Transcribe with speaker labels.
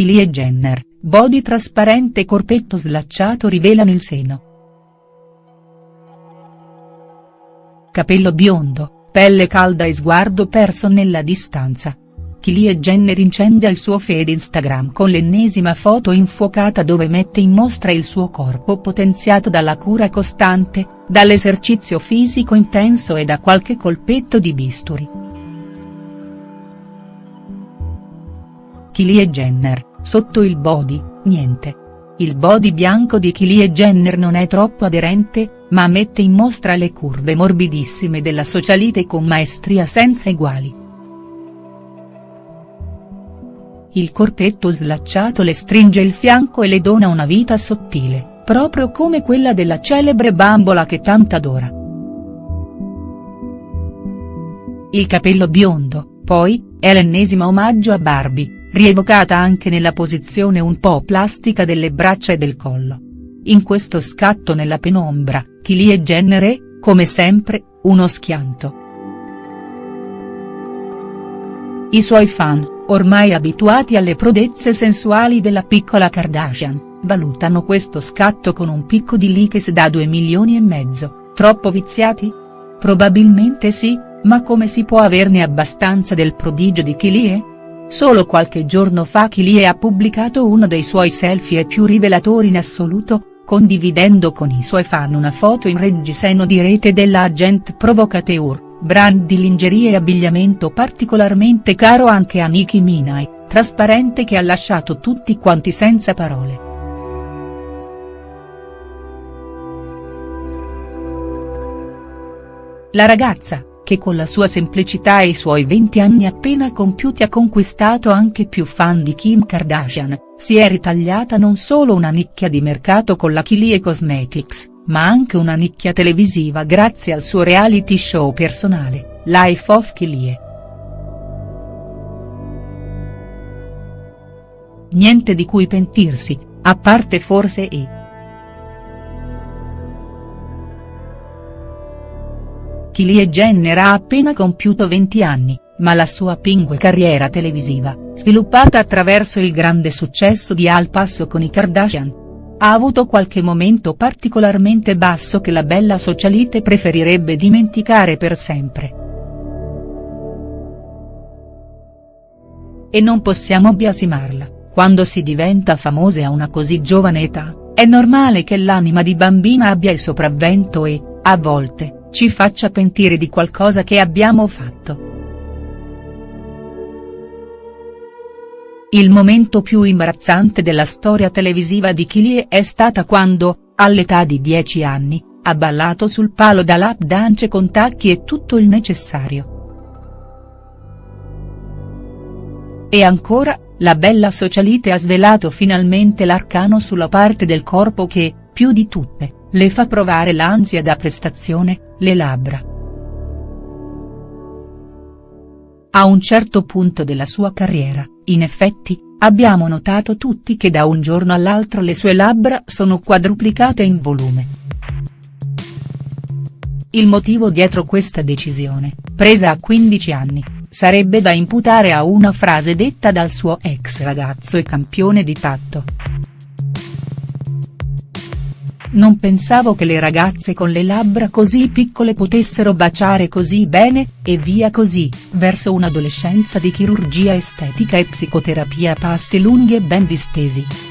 Speaker 1: Kylie Jenner, body trasparente e corpetto slacciato rivelano il seno. Capello biondo, pelle calda e sguardo perso nella distanza. Kylie Jenner incendia il suo feed Instagram con l'ennesima foto infuocata dove mette in mostra il suo corpo potenziato dalla cura costante, dall'esercizio fisico intenso e da qualche colpetto di bisturi. Kylie Jenner, sotto il body, niente. Il body bianco di Kylie Jenner non è troppo aderente, ma mette in mostra le curve morbidissime della socialite con maestria senza eguali. Il corpetto slacciato le stringe il fianco e le dona una vita sottile, proprio come quella della celebre bambola che tanto adora. Il capello biondo, poi, è l'ennesimo omaggio a Barbie, rievocata anche nella posizione un po' plastica delle braccia e del collo. In questo scatto nella penombra, Kylie Jenner è, come sempre, uno schianto. I suoi fan, ormai abituati alle prodezze sensuali della piccola Kardashian, valutano questo scatto con un picco di likes da 2 milioni e mezzo, troppo viziati? Probabilmente sì, ma come si può averne abbastanza del prodigio di Kylie? Solo qualche giorno fa Kylie ha pubblicato uno dei suoi selfie più rivelatori in assoluto, condividendo con i suoi fan una foto in reggiseno di rete della Agent Provocateur, brand di lingerie e abbigliamento particolarmente caro anche a Nicki Minaj, trasparente che ha lasciato tutti quanti senza parole. La ragazza, che con la sua semplicità e i suoi 20 anni appena compiuti ha conquistato anche più fan di Kim Kardashian, si è ritagliata non solo una nicchia di mercato con la Kylie Cosmetics, ma anche una nicchia televisiva grazie al suo reality show personale, Life of Kylie. Niente di cui pentirsi, a parte forse e. Kylie Jenner ha appena compiuto 20 anni, ma la sua pingue carriera televisiva, sviluppata attraverso il grande successo di Al Passo con i Kardashian, ha avuto qualche momento particolarmente basso che la bella socialite preferirebbe dimenticare per sempre. E non possiamo biasimarla, quando si diventa famose a una così giovane età, è normale che l'anima di bambina abbia il sopravvento e, a volte, ci faccia pentire di qualcosa che abbiamo fatto. Il momento più imbarazzante della storia televisiva di Kylie è stata quando, all'età di 10 anni, ha ballato sul palo da lap dance con tacchi e tutto il necessario. E ancora, la bella socialite ha svelato finalmente l'arcano sulla parte del corpo che, più di tutte, le fa provare l'ansia da prestazione, le labbra. A un certo punto della sua carriera, in effetti, abbiamo notato tutti che da un giorno all'altro le sue labbra sono quadruplicate in volume. Il motivo dietro questa decisione, presa a 15 anni, sarebbe da imputare a una frase detta dal suo ex ragazzo e campione di tatto. Non pensavo che le ragazze con le labbra così piccole potessero baciare così bene, e via così, verso un'adolescenza di chirurgia estetica e psicoterapia a passi lunghi e ben distesi.